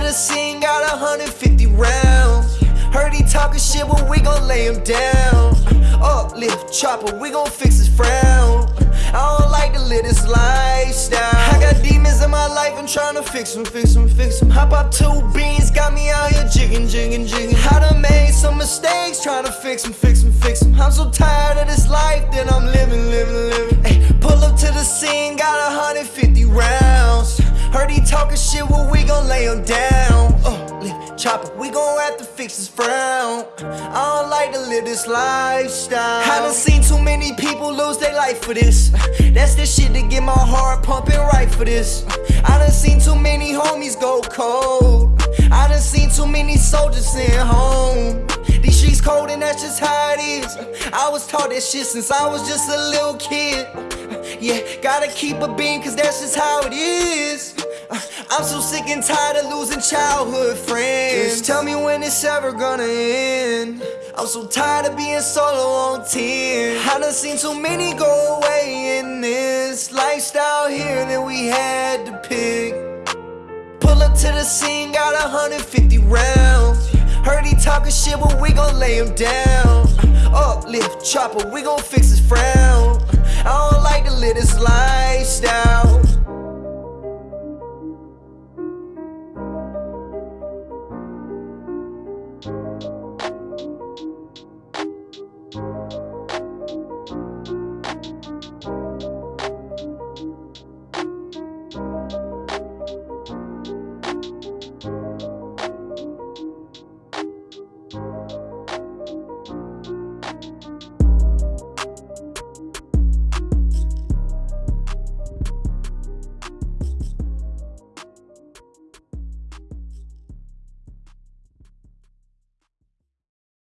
the scene, got 150 rounds. Heard he talking shit, but we gon' lay him down. Uplift, chopper, we gon' fix his frown. I don't like to live this lifestyle. I got demons in my life, I'm tryna fix them, fix them, fix them. Hop up two beans, got me out here jigging, jigging, jigging. I done made some mistakes, tryna fix them, fix them, fix them. I'm so tired of this life that I'm living, living, living. Ay, pull up to the scene, got 150 rounds. Talking shit, well, we gon' lay him down. Uh, chopper, we gon' have to fix his frown. I don't like to live this lifestyle. I done seen too many people lose their life for this. That's the shit to get my heart pumping right for this. I done seen too many homies go cold. I done seen too many soldiers sent home. These streets cold and that's just how it is. I was taught that shit since I was just a little kid. Yeah, gotta keep a beam cause that's just how it is. I'm so sick and tired of losing childhood friends. Just tell me when it's ever gonna end. I'm so tired of being solo on 10. I done seen too many go away in this lifestyle here that we had to pick. Pull up to the scene, got 150 rounds. Heard he talking shit, but we gon' lay him down. Uplift, chopper, we gon' fix his frown. I don't like to live this lifestyle.